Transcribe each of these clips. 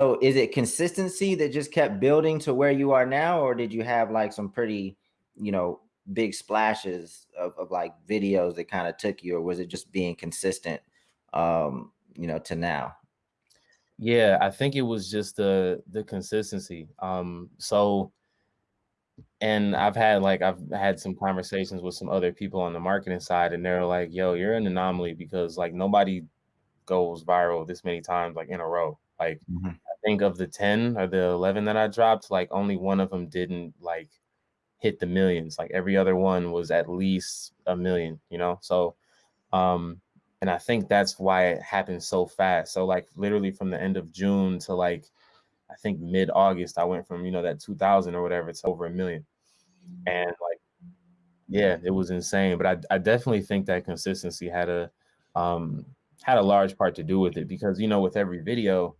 So is it consistency that just kept building to where you are now, or did you have like some pretty, you know, big splashes of, of like videos that kind of took you, or was it just being consistent, um, you know, to now? Yeah, I think it was just the the consistency. Um, so and I've had like I've had some conversations with some other people on the marketing side, and they're like, "Yo, you're an anomaly because like nobody goes viral this many times like in a row. Like mm-hmm. I think of the 10 or the 11 that I dropped, like only one of them didn't like hit the millions. Like every other one was at least a million, you know? So um and I think that's why it happened so fast. So like literally from the end of June to like I think mid August, I went from you know that 2000 or whatever to over a million. And like yeah, it was insane, but I I definitely think that consistency had a um had a large part to do with it because you know with every video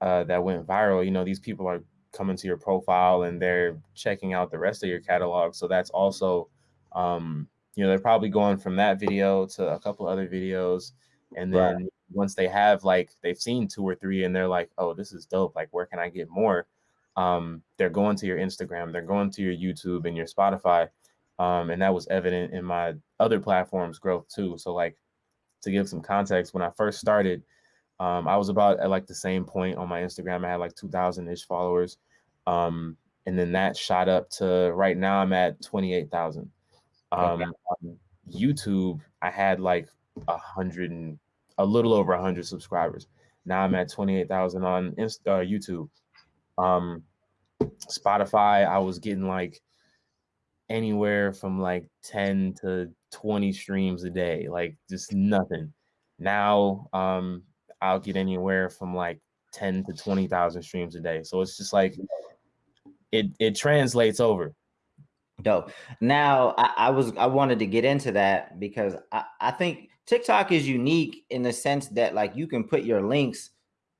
uh, that went viral, you know these people are coming to your profile and they're checking out the rest of your catalog. So that's also, um, you know, they're probably going from that video to a couple other videos, and then right. once they have like they've seen two or three and they're like, oh, this is dope. Like, where can I get more? Um, they're going to your Instagram, they're going to your YouTube and your Spotify, um, and that was evident in my other platforms' growth too. So like to give some context, when I first started, um, I was about at like the same point on my Instagram. I had like 2,000 ish followers. Um, and then that shot up to right now I'm at 28,000. Um, okay. On YouTube, I had like a hundred and a little over a hundred subscribers. Now I'm at 28,000 on Insta, uh, YouTube. Um, Spotify, I was getting like anywhere from like 10 to 20 streams a day, like just nothing. Now um I'll get anywhere from like 10 to 20,000 streams a day. So it's just like it it translates over. Dope. Now I, I was I wanted to get into that because I, I think TikTok is unique in the sense that like you can put your links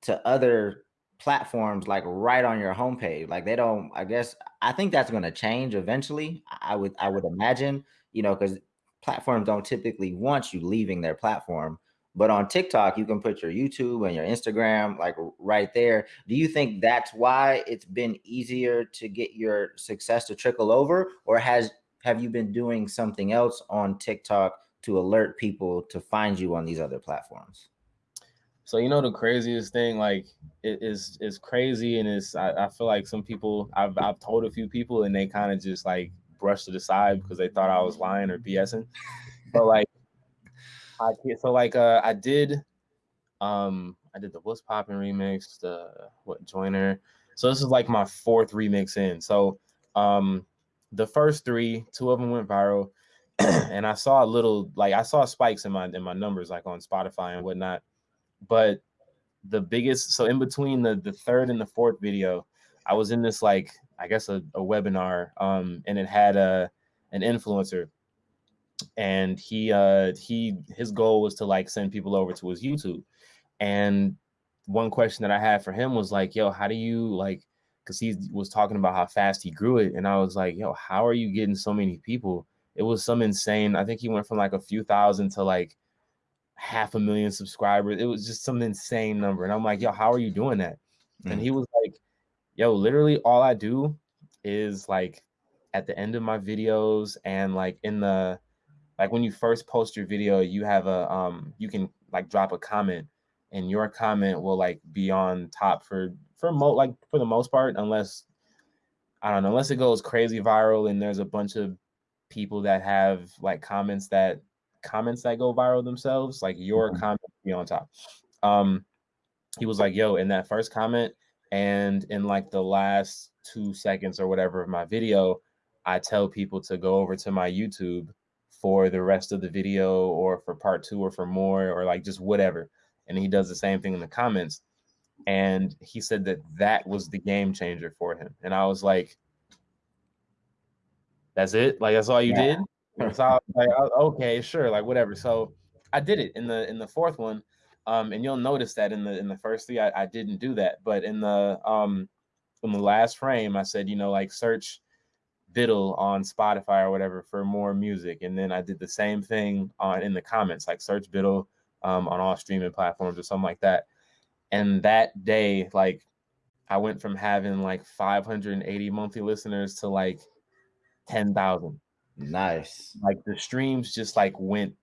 to other platforms like right on your homepage. Like they don't, I guess, I think that's going to change eventually. I would, I would imagine, you know, because platforms don't typically want you leaving their platform. But on TikTok, you can put your YouTube and your Instagram like right there. Do you think that's why it's been easier to get your success to trickle over, or has have you been doing something else on TikTok to alert people to find you on these other platforms? So you know the craziest thing, like it is is crazy, and it's I, I feel like some people I've I've told a few people, and they kind of just like brushed it aside because they thought I was lying or BSing. But like, I so like uh I did, um I did the What's Poppin' remix, the what Joiner. So this is like my fourth remix in. So um the first three, two of them went viral, and I saw a little like I saw spikes in my in my numbers like on Spotify and whatnot but the biggest so in between the the third and the fourth video i was in this like i guess a, a webinar um and it had a an influencer and he uh he his goal was to like send people over to his youtube and one question that i had for him was like yo how do you like because he was talking about how fast he grew it and i was like yo how are you getting so many people it was some insane i think he went from like a few thousand to like half a million subscribers. It was just some insane number. And I'm like, yo, how are you doing that? Mm. And he was like, yo, literally all I do is like at the end of my videos and like in the like when you first post your video, you have a um you can like drop a comment and your comment will like be on top for for mo like for the most part, unless I don't know, unless it goes crazy viral and there's a bunch of people that have like comments that comments that go viral themselves, like your mm-hmm. comment be on top. Um, he was like, "Yo," in that first comment, and in like the last two seconds or whatever of my video, I tell people to go over to my YouTube for the rest of the video, or for part two, or for more, or like just whatever. And he does the same thing in the comments. And he said that that was the game changer for him. And I was like, "That's it? Like that's all you yeah. did?" so I was like, okay, sure, like whatever. So I did it in the in the fourth one, um, and you'll notice that in the in the first three, I, I didn't do that, but in the um in the last frame, I said, you know, like search Biddle on Spotify or whatever for more music, and then I did the same thing on in the comments, like search Biddle um, on all streaming platforms or something like that. And that day, like I went from having like 580 monthly listeners to like 10,000. Nice. Like the streams just like went